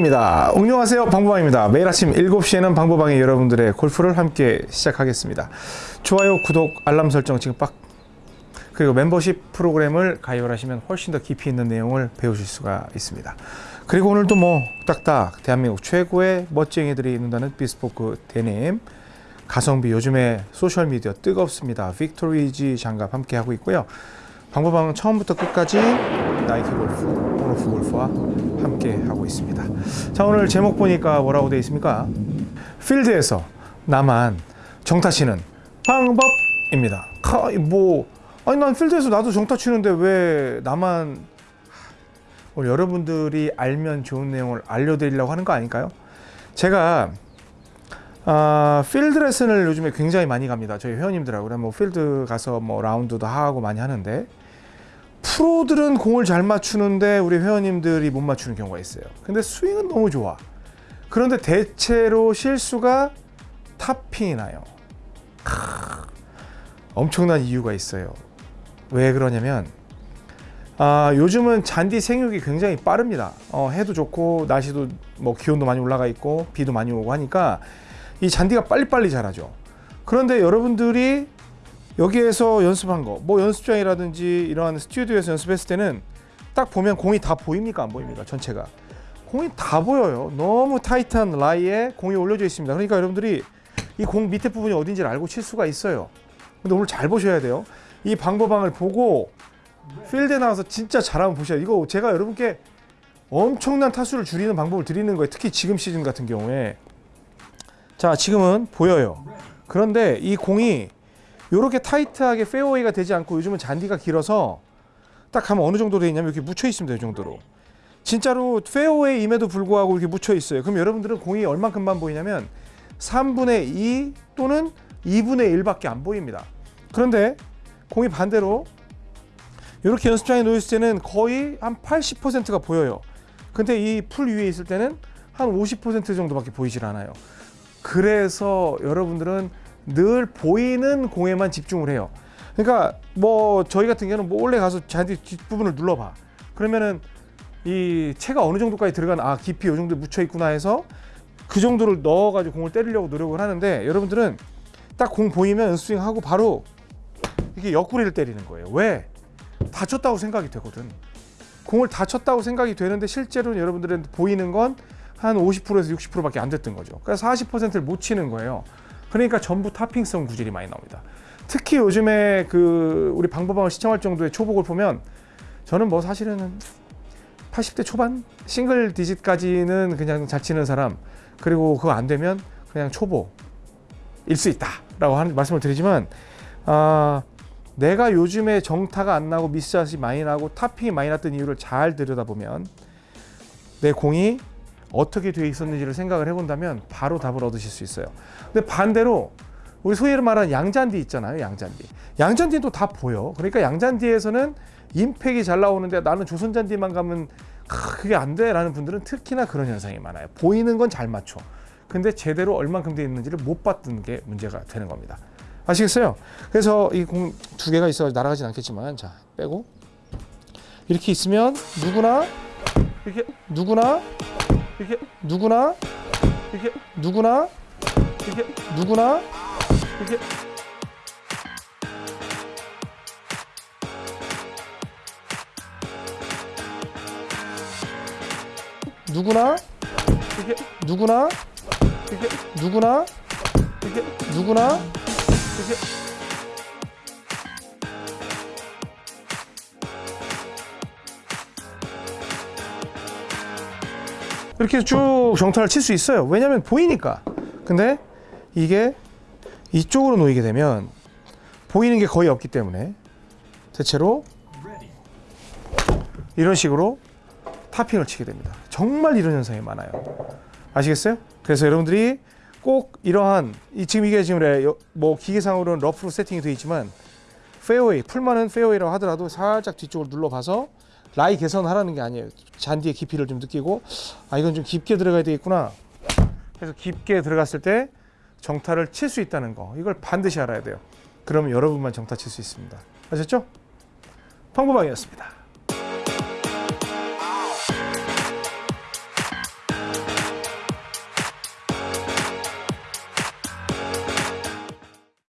방보방입니다. 안녕하세요. 방보방입니다. 매일 아침 7시에는 방보방의 여러분들의 골프를 함께 시작하겠습니다. 좋아요, 구독, 알람 설정 지금 빡 그리고 멤버십 프로그램을 가입을 하시면 훨씬 더 깊이 있는 내용을 배우실 수가 있습니다. 그리고 오늘도 뭐 딱딱 대한민국 최고의 멋쟁이들이 입는다는 비스포크 데님 가성비 요즘에 소셜미디어 뜨겁습니다. 빅토리지 장갑 함께 하고 있고요. 방법방은 처음부터 끝까지 나이키 골프, 온오프 골프와 함께 하고 있습니다. 자 오늘 제목 보니까 뭐라고 되어 있습니까? 필드에서 나만 정타 치는 방법입니다. 카, 뭐 아니 난 필드에서 나도 정타 치는데 왜 나만 오늘 여러분들이 알면 좋은 내용을 알려드리려고 하는 거 아닐까요? 제가 아, 필드 레슨을 요즘에 굉장히 많이 갑니다. 저희 회원님들하고 뭐 필드 가서 뭐 라운드도 하고 많이 하는데 프로들은 공을 잘 맞추는데 우리 회원님들이 못 맞추는 경우가 있어요. 근데 스윙은 너무 좋아. 그런데 대체로 실수가 탑핑이 나요. 크, 엄청난 이유가 있어요. 왜 그러냐면 아, 요즘은 잔디 생육이 굉장히 빠릅니다. 어, 해도 좋고 날씨도 뭐 기온도 많이 올라가 있고 비도 많이 오고 하니까 이 잔디가 빨리빨리 자라죠. 그런데 여러분들이 여기에서 연습한 거, 뭐 연습장이라든지 이러한 스튜디오에서 연습했을 때는 딱 보면 공이 다 보입니까? 안 보입니까? 전체가. 공이 다 보여요. 너무 타이트한 라이에 공이 올려져 있습니다. 그러니까 여러분들이 이 공 밑에 부분이 어딘지를 알고 칠 수가 있어요. 근데 오늘 잘 보셔야 돼요. 이 방법방을 보고 필드에 나와서 진짜 잘하면 보셔야 돼요. 이거 제가 여러분께 엄청난 타수를 줄이는 방법을 드리는 거예요. 특히 지금 시즌 같은 경우에. 자, 지금은 보여요. 그런데 이 공이 이렇게 타이트하게 페어웨이가 되지 않고 요즘은 잔디가 길어서 딱 하면 어느 정도 돼 있냐면 이렇게 묻혀 있습니다. 이 정도로. 진짜로 페어웨이임에도 불구하고 이렇게 묻혀 있어요. 그럼 여러분들은 공이 얼만큼만 보이냐면 3분의 2 또는 2분의 1밖에 안 보입니다. 그런데 공이 반대로 이렇게 연습장에 놓여 있을 때는 거의 한 80%가 보여요. 근데 이 풀 위에 있을 때는 한 50% 정도밖에 보이질 않아요. 그래서 여러분들은 늘 보이는 공에만 집중을 해요. 그러니까 뭐 저희 같은 경우는 뭐 원래 가서 잔디 뒷부분을 눌러봐. 그러면은 이 채가 어느 정도까지 들어간 아 깊이 이 정도 묻혀 있구나 해서 그 정도를 넣어 가지고 공을 때리려고 노력을 하는데 여러분들은 딱 공 보이면 스윙하고 바로 이게 옆구리를 때리는 거예요. 왜? 다쳤다고 생각이 되거든. 공을 다쳤다고 생각이 되는데 실제로는 여러분들은 보이는 건 한 50%에서 60%밖에 안 됐던 거죠. 그러니까 40%를 못 치는 거예요. 그러니까 전부 타핑성 구질이 많이 나옵니다. 특히 요즘에 그 우리 방법방을 시청할 정도의 초복을 보면 저는 뭐 사실은 80대 초반 싱글 디짓까지는 그냥 잘 치는 사람 그리고 그거 안 되면 그냥 초보일 수 있다 라고 하는 말씀을 드리지만 아 내가 요즘에 정타가 안 나고 미스샷이 많이 나고 타핑이 많이 났던 이유를 잘 들여다보면 내 공이 어떻게 되어 있었는지를 생각을 해본다면 바로 답을 얻으실 수 있어요. 근데 반대로 우리 소위 말하는 양잔디 있잖아요. 양잔디. 양잔디는 또다 보여. 그러니까 양잔디에서는 임팩이 잘 나오는데 나는 조선잔디만 가면 그게 안 돼 라는 분들은 특히나 그런 현상이 많아요. 보이는 건 잘 맞춰. 근데 제대로 얼만큼 되어 있는지를 못 봤던 게 문제가 되는 겁니다. 아시겠어요? 그래서 이 공 두 개가 있어 날아가진 않겠지만 자 빼고 이렇게 있으면 누구나 이렇게 누구나 이렇게 누구나? 이렇게 누구나? 이렇게 누구나? 이렇게 누구나? 이렇게 누구나? 이렇게 누구나? 이렇게 누구나? 이렇게 이렇게 쭉 정타를 칠 수 있어요. 왜냐하면 보이니까. 근데 이게 이쪽으로 놓이게 되면 보이는 게 거의 없기 때문에 대체로 이런 식으로 topping을 치게 됩니다. 정말 이런 현상이 많아요. 아시겠어요? 그래서 여러분들이 꼭 이러한 이 지금 이게 지금 뭐 기계상으로는 러프로 세팅이 되어 있지만 페어웨이 풀만은 페어웨이라고 하더라도 살짝 뒤쪽을 눌러봐서 라이 개선하라는 게 아니에요. 잔디의 깊이를 좀 느끼고 아 이건 좀 깊게 들어가야 되겠구나. 그래서 깊게 들어갔을 때 정타를 칠 수 있다는 거 이걸 반드시 알아야 돼요. 그러면 여러분만 정타 칠 수 있습니다. 아셨죠? 방법방이었습니다.